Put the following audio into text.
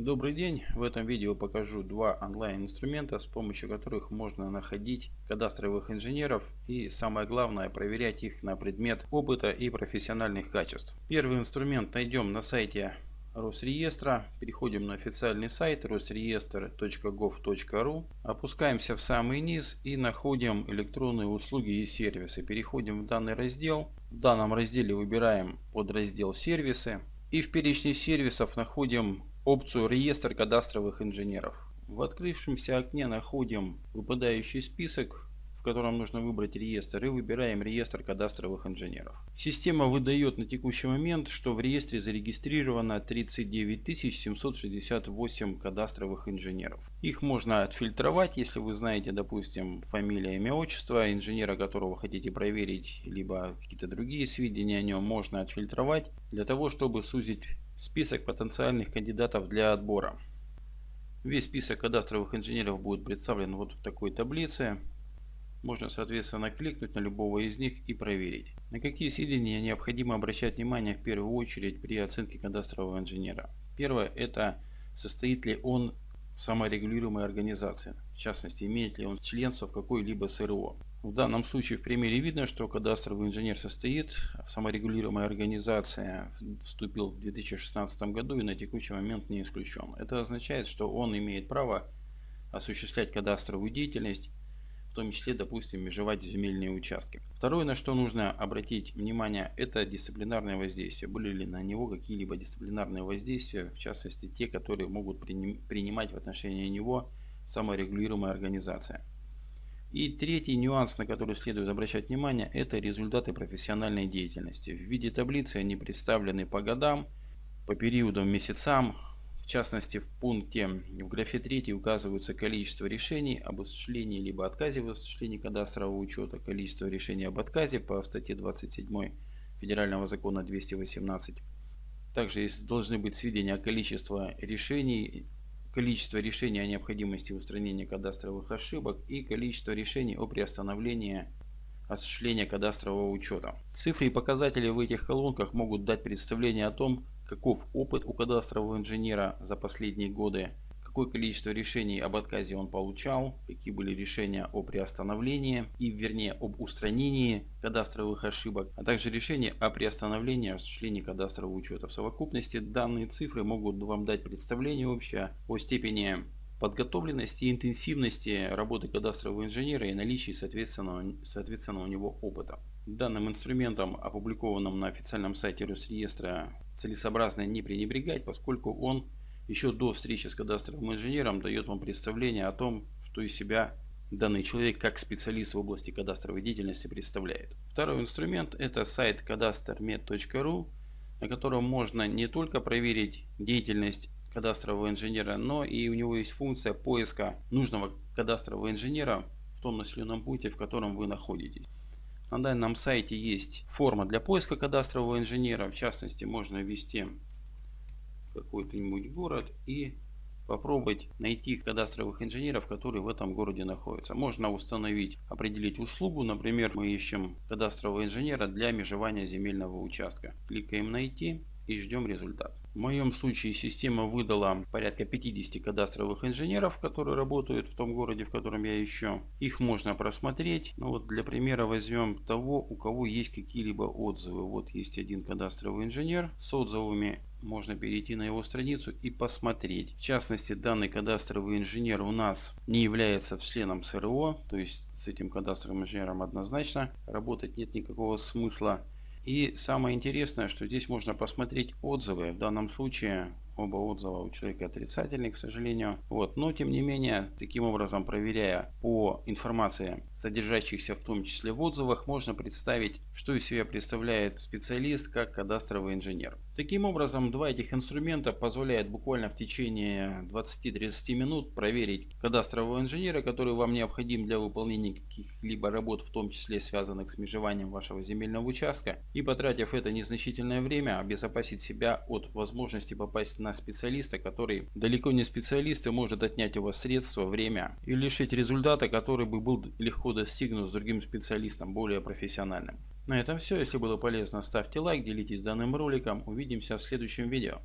Добрый день! В этом видео покажу два онлайн инструмента, с помощью которых можно находить кадастровых инженеров и самое главное проверять их на предмет опыта и профессиональных качеств. Первый инструмент найдем на сайте Росреестра. Переходим на официальный сайт rosreestr.gov.ru. Опускаемся в самый низ и находим электронные услуги и сервисы. Переходим в данный раздел. В данном разделе выбираем подраздел сервисы. И в перечне сервисов находим опцию «Реестр кадастровых инженеров». В открывшемся окне находим выпадающий список, в котором нужно выбрать реестр и выбираем реестр кадастровых инженеров. Система выдает на текущий момент, что в реестре зарегистрировано 39 768 кадастровых инженеров. Их можно отфильтровать, если вы знаете, допустим, фамилия, имя, отчество инженера, которого хотите проверить, либо какие-то другие сведения о нем можно отфильтровать для того, чтобы сузить Список потенциальных кандидатов для отбора. Весь список кадастровых инженеров будет представлен вот в такой таблице. Можно соответственно кликнуть на любого из них и проверить. На какие сведения необходимо обращать внимание в первую очередь при оценке кадастрового инженера. Первое это состоит ли он в саморегулируемой организации. В частности имеет ли он членство в какой-либо СРО. В данном случае в примере видно, что кадастровый инженер состоит в саморегулируемой организации, вступил в 2016 году и на текущий момент не исключен. Это означает, что он имеет право осуществлять кадастровую деятельность, в том числе, допустим, межевать земельные участки. Второе, на что нужно обратить внимание, это дисциплинарное воздействие. Были ли на него какие-либо дисциплинарные воздействия, в частности, те, которые могут принимать в отношении него саморегулируемая организация. И третий нюанс, на который следует обращать внимание, это результаты профессиональной деятельности. В виде таблицы они представлены по годам, по периодам, месяцам. В частности, в пункте в графе 3 указывается количество решений об осуществлении либо отказе в осуществлении кадастрового учета, количество решений об отказе по статье 27 Федерального закона 218. Также должны быть сведения о количестве решений количество решений о необходимости устранения кадастровых ошибок и количество решений о приостановлении осуществления кадастрового учета. Цифры и показатели в этих колонках могут дать представление о том, каков опыт у кадастрового инженера за последние годы, какое количество решений об отказе он получал, какие были решения о приостановлении и вернее об устранении кадастровых ошибок, а также решения о приостановлении осуществления кадастрового учета. В совокупности данные цифры могут вам дать представление общее о степени подготовленности и интенсивности работы кадастрового инженера и наличии соответственно, соответственно у него опыта. Данным инструментом, опубликованным на официальном сайте Росреестра, целесообразно не пренебрегать, поскольку он еще до встречи с кадастровым инженером дает вам представление о том, что из себя данный человек как специалист в области кадастровой деятельности представляет. Второй инструмент это сайт кадастрмед.ру, на котором можно не только проверить деятельность кадастрового инженера, но и у него есть функция поиска нужного кадастрового инженера в том населенном пункте, в котором вы находитесь. На данном сайте есть форма для поиска кадастрового инженера. В частности, можно ввести какой-нибудь город и попробовать найти кадастровых инженеров, которые в этом городе находятся. Можно установить, определить услугу. Например, мы ищем кадастрового инженера для межевания земельного участка. Кликаем «Найти» и ждем результат. В моем случае система выдала порядка 50 кадастровых инженеров, которые работают в том городе, в котором я ищу. Их можно просмотреть. Ну вот для примера возьмем того, у кого есть какие-либо отзывы. Вот есть один кадастровый инженер с отзывами можно перейти на его страницу и посмотреть. В частности, данный кадастровый инженер у нас не является членом СРО, то есть с этим кадастровым инженером однозначно работать нет никакого смысла. И самое интересное, что здесь можно посмотреть отзывы. В данном случае оба отзыва у человека отрицательные, к сожалению. Вот. Но тем не менее, таким образом проверяя по информации, содержащихся в том числе в отзывах, можно представить, что из себя представляет специалист как кадастровый инженер. Таким образом, два этих инструмента позволяют буквально в течение 20-30 минут проверить кадастрового инженера, который вам необходим для выполнения каких-либо работ, в том числе связанных с межеванием вашего земельного участка, и потратив это незначительное время, обезопасить себя от возможности попасть на специалиста, который далеко не специалист и может отнять у вас средства, время и лишить результата, который бы был легко достигнут с другим специалистом, более профессиональным. На этом все. Если было полезно, ставьте лайк, делитесь данным роликом. Увидимся в следующем видео.